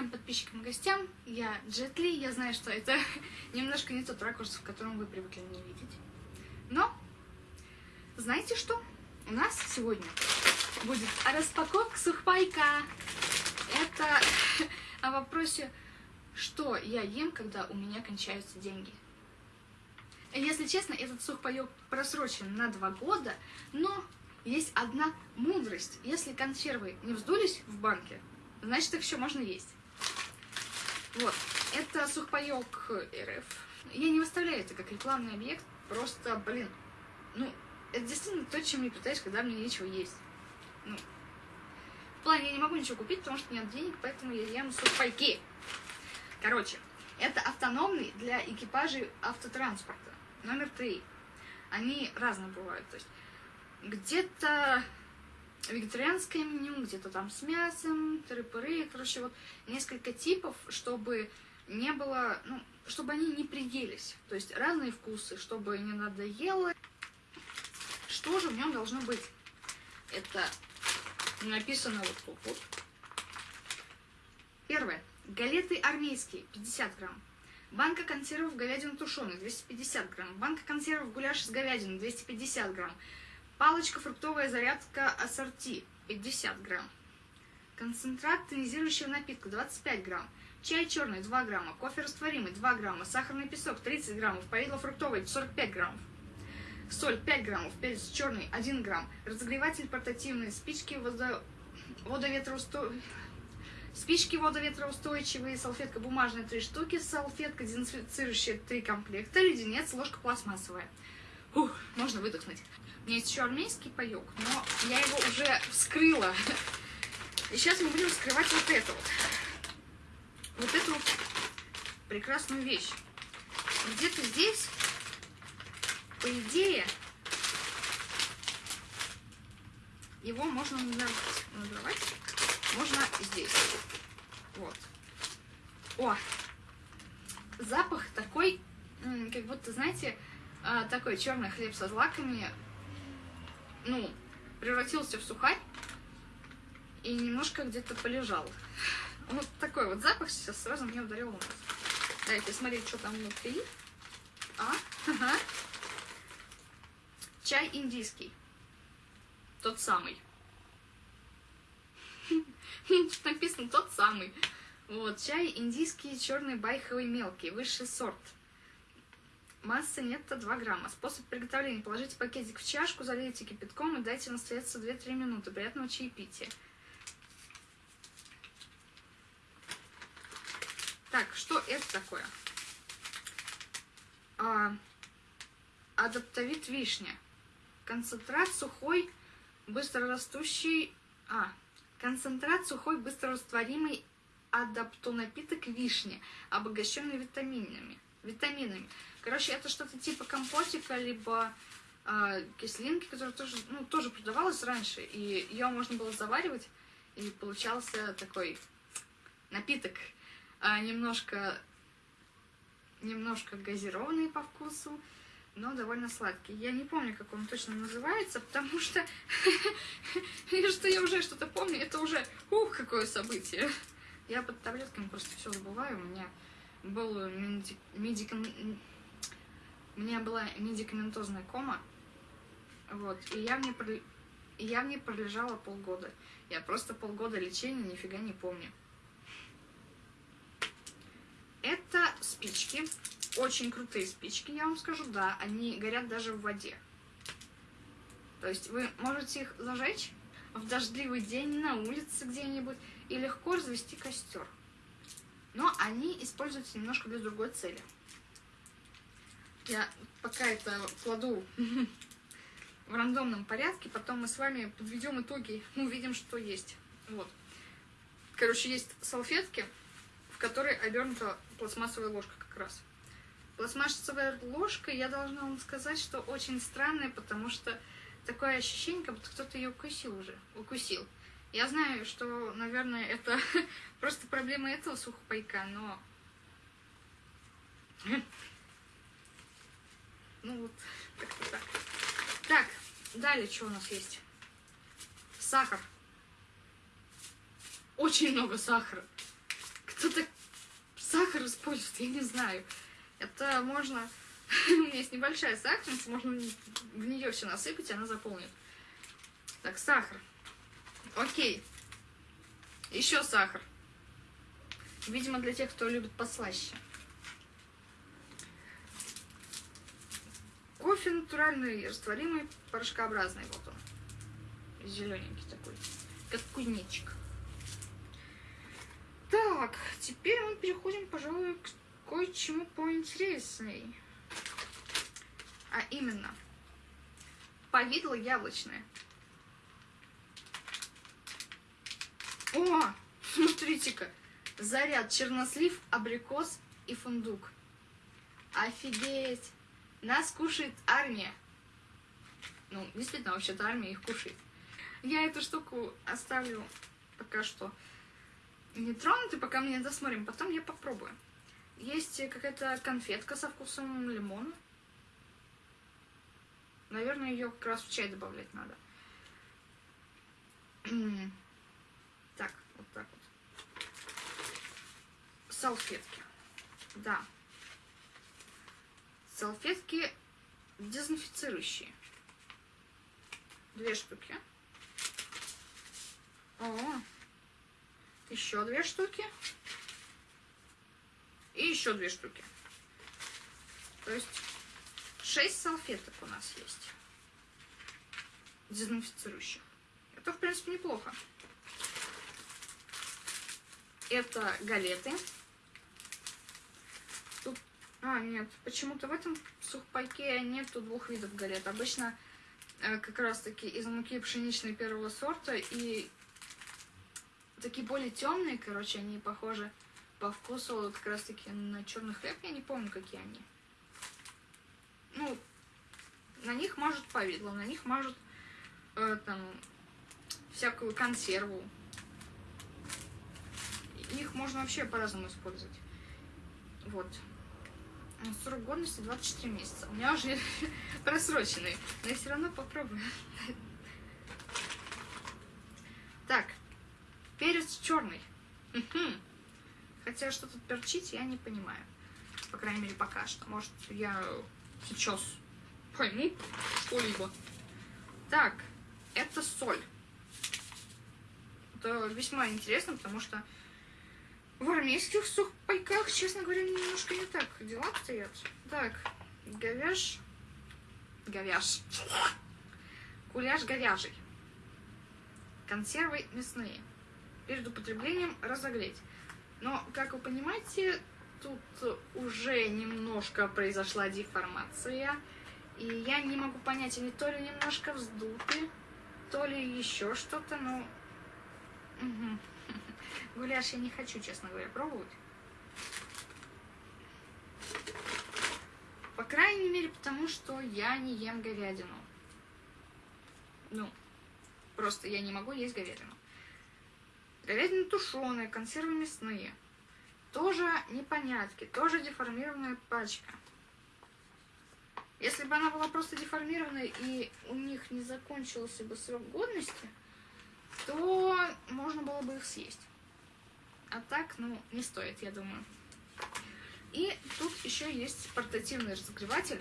моим подписчикам и гостям. Я Джетли, я знаю, что это немножко не тот ракурс, в котором вы привыкли меня видеть. Но, знаете что? У нас сегодня будет распаковка сухпайка. Это о вопросе, что я ем, когда у меня кончаются деньги. Если честно, этот сухпайок просрочен на два года, но есть одна мудрость. Если консервы не вздулись в банке, значит их еще можно есть. Вот, это сухпайок РФ. Я не выставляю это как рекламный объект, просто, блин, ну, это действительно то, чем я питаюсь, когда мне нечего есть. Ну, в плане, я не могу ничего купить, потому что нет денег, поэтому я ем сухпайки. Короче, это автономный для экипажей автотранспорта. Номер три. Они разные бывают, то есть где-то вегетарианское меню, где-то там с мясом, тыры-пыры, короче, вот несколько типов, чтобы не было, ну, чтобы они не приелись. То есть разные вкусы, чтобы не надоело. Что же в нем должно быть? Это написано вот тут вот. Первое. Галеты армейские, 50 грамм. Банка консервов говядина тушеная, 250 грамм. Банка консервов гуляш с говядиной, 250 грамм. Палочка фруктовая зарядка ассорти 50 грамм. Концентрат тонизирующего напитка 25 грамм. Чай черный 2 грамма. Кофе растворимый 2 грамма. Сахарный песок 30 граммов. Повидло фруктовое 45 граммов. Соль 5 граммов. Перец черный 1 грамм. Разогреватель портативный. Спички водо... водоветроусто... Спички водоветроустойчивые, салфетка бумажная 3 штуки, салфетка дезинфицирующая 3 комплекта, леденец, ложка пластмассовая. Ух, можно выдохнуть. У меня есть еще армейский паек, но я его уже вскрыла. И сейчас мы будем вскрывать вот это вот. Вот эту прекрасную вещь. Где-то здесь, по идее, его можно надорвать. Надорвать можно здесь. Вот. О! Запах такой, как будто, знаете, а, такой черный хлеб со злаками, ну, превратился в сухарь и немножко где-то полежал. Вот такой вот запах сейчас сразу мне ударил в нос. Давайте смотреть, что там внутри. А, ага. Чай индийский. Тот самый. Написано тот самый. Вот, чай индийский, черный, байховый, мелкий, высший сорт. Масса нетто 2 грамма. Способ приготовления. Положите пакетик в чашку, залейте кипятком и дайте настояться 2-3 минуты. Приятного чаепития. Так, что это такое? А, адаптовит вишня. Концентрат сухой, быстрорастущий... А, концентрат сухой, быстрорастворимый адаптонапиток вишни, обогащенный витаминами. Витаминами. Короче, это что-то типа компотика, либо э, кислинки, которая тоже, ну, тоже продавалась раньше. И ее можно было заваривать, и получался такой напиток, э, немножко, немножко газированный по вкусу, но довольно сладкий. Я не помню, как он точно называется, потому что, что я уже что-то помню, это уже, ух, какое событие. Я под таблетками просто все забываю, у меня был медикам у меня была медикаментозная кома, вот, и я в ней, и я в ней пролежала полгода. Я просто полгода лечения нифига не помню. Это спички, очень крутые спички, я вам скажу, да, они горят даже в воде. То есть вы можете их зажечь в дождливый день на улице где-нибудь и легко развести костер. Но они используются немножко для другой цели. Я пока это кладу в рандомном порядке, потом мы с вами подведем итоги, увидим, что есть. Вот. Короче, есть салфетки, в которой обернута пластмассовая ложка как раз. Пластмассовая ложка, я должна вам сказать, что очень странная, потому что такое ощущение, как будто кто-то ее укусил уже, укусил. Я знаю, что, наверное, это просто проблема этого сухопайка, но ну вот, как-то так. Так, далее что у нас есть? Сахар. Очень много сахара. Кто так сахар использует, я не знаю. Это можно... У меня есть небольшая сахарница, можно в нее все насыпать, и она заполнит. Так, сахар. Окей. Еще сахар. Видимо, для тех, кто любит послаще. Кофе натуральный, растворимый, порошкообразный. Вот он. Зелененький такой. Как кузнечик. Так, теперь мы переходим, пожалуй, к кое-чему поинтересней. А именно, повидло яблочное. О, смотрите-ка, заряд чернослив, абрикос и фундук. Офигеть! Нас кушает армия. Ну, действительно, вообще-то армия их кушает. Я эту штуку оставлю пока что не тронутой, пока мы не досмотрим. Потом я попробую. Есть какая-то конфетка со вкусом лимона. Наверное, ее как раз в чай добавлять надо. Вот так вот. Салфетки. Да, салфетки дезинфицирующие. Две штуки. О, еще две штуки. И еще две штуки. То есть шесть салфеток у нас есть. Дезинфицирующих. Это, в принципе, неплохо. Это галеты. А, нет, почему-то в этом сухпайке нету двух видов галет. Обычно э, как раз-таки из муки пшеничной первого сорта и такие более темные, короче, они похожи по вкусу как раз-таки на черный хлеб. Я не помню, какие они. Ну, на них мажут повидло, на них мажут э, там всякую консерву. Их можно вообще по-разному использовать. Вот. Срок годности 24 месяца. У меня уже просроченный, но я все равно попробую. Так, перец черный. Хотя что тут перчить, я не понимаю. По крайней мере, пока что. Может, я сейчас пойму что-либо. Так, это соль. Это весьма интересно, потому что в армейских сухпайках, честно говоря, немножко не так дела обстоят. Так, говяж. Говяж. Гуляш говяжий. Консервы мясные. Перед употреблением разогреть. Но, как вы понимаете, тут уже немножко произошла деформация. И я не могу понять, они то ли немножко вздуты, то ли еще что-то, но... Угу. Гуляш я не хочу, честно говоря, пробовать. По крайней мере, потому что я не ем говядину. Ну, просто я не могу есть говядину. Говядина тушеная, консервы мясные. Тоже непонятки, тоже деформированная пачка. Если бы она была просто деформированной и у них не закончился бы срок годности, то можно было бы их съесть. А так, ну, не стоит, я думаю. И тут еще есть портативный разогреватель.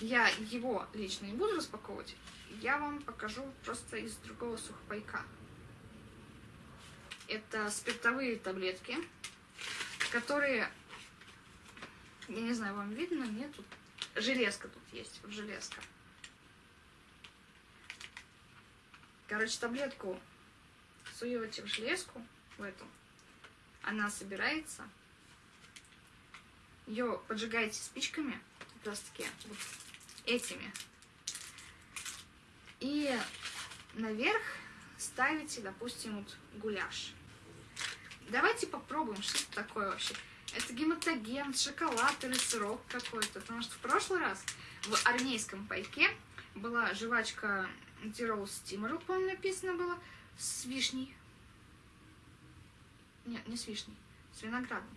Я его лично не буду распаковывать. Я вам покажу просто из другого сухпайка. Это спиртовые таблетки, которые, я не знаю, вам видно, нет, тут железка тут есть, вот железка. Короче, таблетку суете в железку, в эту, она собирается, ее поджигаете спичками, как раз таки вот этими, и наверх ставите, допустим, вот гуляш. Давайте попробуем, что это такое вообще. Это гематоген, шоколад или сырок какой-то. Потому что в прошлый раз в армейском пайке была жвачка Тирол Стимерл, по-моему, написано было с вишней. Нет, не с вишней, с виноградом.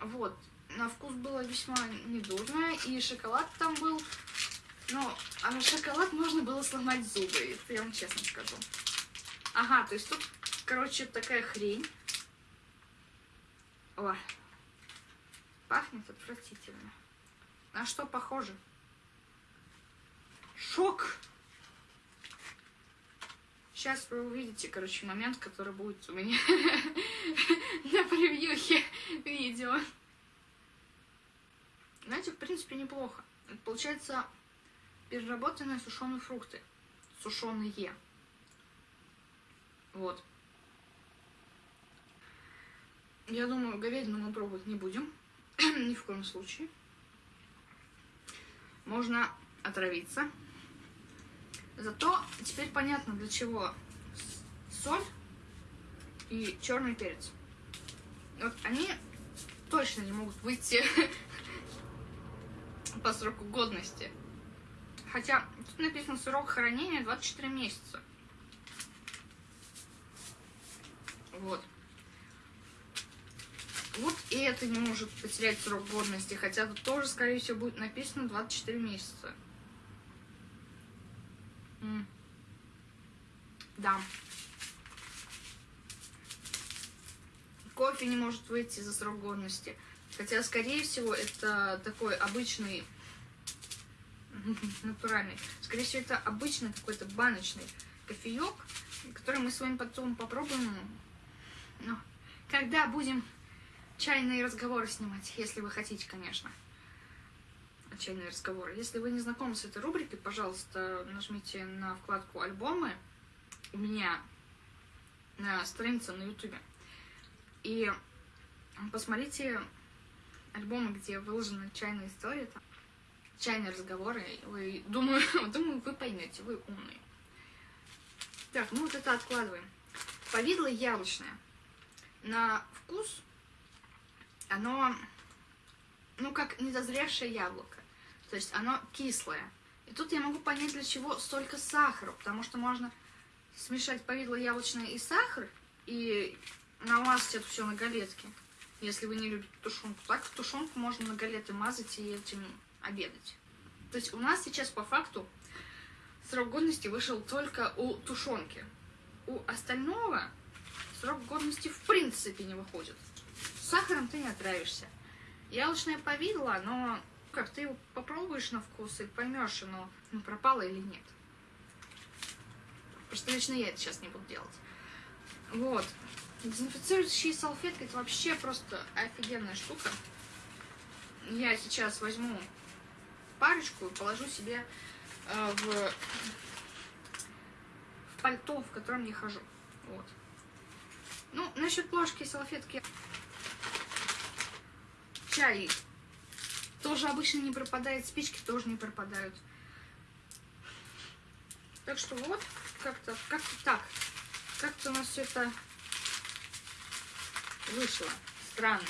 Вот. На вкус было весьма недурное, и шоколад там был. Ну, а на шоколад можно было сломать зубы, это я вам честно скажу. Ага, то есть тут Короче, такая хрень. Ой. Пахнет отвратительно. На что похоже? Шок! Сейчас вы увидите, короче, момент, который будет у меня на превьюхе видео. Знаете, в принципе, неплохо. Это получается переработанные сушеные фрукты. Сушеные. Вот. Я думаю, говядину мы пробовать не будем. Ни в коем случае. Можно отравиться. Зато теперь понятно, для чего соль и черный перец. Вот они точно не могут выйти по сроку годности. Хотя тут написано срок хранения 24 месяца. Вот. Вот и это не может потерять срок годности, хотя тут тоже, скорее всего, будет написано 24 месяца. Да. Кофе не может выйти за срок годности. Хотя, скорее всего, это такой обычный, натуральный, скорее всего, это обычный какой-то баночный кофеек, который мы с вами потом попробуем, ну, когда будем чайные разговоры снимать, если вы хотите, конечно. Чайные разговоры. Если вы не знакомы с этой рубрикой, пожалуйста, нажмите на вкладку «Альбомы» у меня на странице на ютубе. И посмотрите альбомы, где выложены чайные истории, там, чайные разговоры. Вы, думаю, думаю, вы поймете, вы умные. Так, ну вот это откладываем. Повидло яблочное. На вкус оно, ну, как недозревшее яблоко. То есть оно кислое. И тут я могу понять, для чего столько сахара, потому что можно смешать повидло яблочное и сахар, и намазать это все на галетки, если вы не любите тушенку. Так тушенку можно на галеты мазать и этим обедать. То есть у нас сейчас по факту срок годности вышел только у тушенки. У остального срок годности в принципе не выходит. С сахаром ты не отравишься. Яблочное повидло, но как ты его попробуешь на вкус и поймешь, оно ну, пропало или нет. Просто лично я это сейчас не буду делать. Вот. Дезинфицирующие салфетки это вообще просто офигенная штука. Я сейчас возьму парочку и положу себе э, в, в пальто, в котором я хожу. Вот. Ну, насчет плошки и салфетки. Чай тоже обычно не пропадает, спички тоже не пропадают. Так что вот, как-то как, -то, так. Как-то у нас все это вышло. Странно.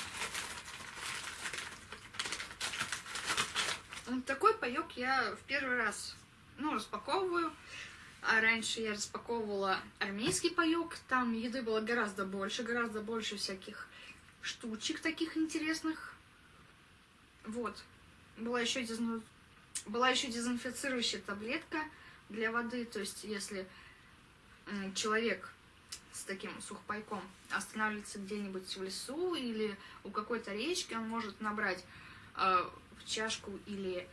Вот такой паек я в первый раз, ну, распаковываю. А раньше я распаковывала армейский паек. Там еды было гораздо больше, гораздо больше всяких штучек таких интересных. Вот. Была еще, дезну... Была еще дезинфицирующая таблетка для воды. То есть, если человек с таким сухпайком останавливается где-нибудь в лесу или у какой-то речки, он может набрать э, в чашку или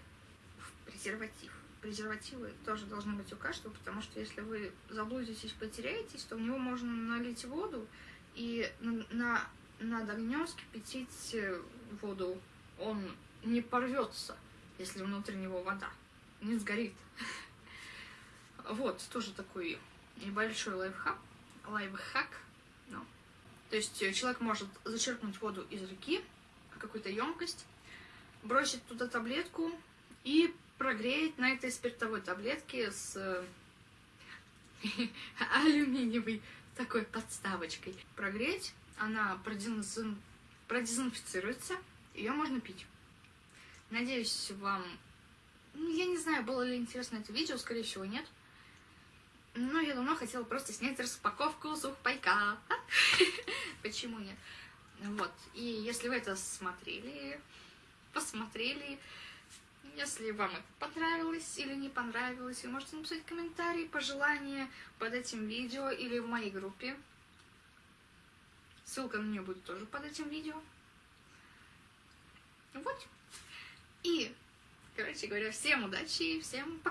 в презерватив. Презервативы тоже должны быть у каждого, потому что если вы заблудитесь, потеряетесь, то в него можно налить воду и на, на, над огнем скипятить э, воду. Он не порвется, если внутри него вода, не сгорит. Вот, тоже такой небольшой лайфхак лайфхак. Ну, то есть э, человек может зачерпнуть воду из реки какую-то емкость, бросить туда таблетку и прогреть на этой спиртовой таблетке с э, алюминиевой такой подставочкой. Прогреть, она продезин... продезинфицируется, ее можно пить. Надеюсь, вам... Ну, я не знаю, было ли интересно это видео, скорее всего, нет. Ну, я давно хотела просто снять распаковку сухпайка. Почему нет? Вот. И если вы это смотрели, посмотрели, если вам это понравилось или не понравилось, вы можете написать комментарии, пожелания под этим видео или в моей группе Ссылка на нее будет тоже под этим видео. Вот. И, короче говоря, всем удачи всем пока.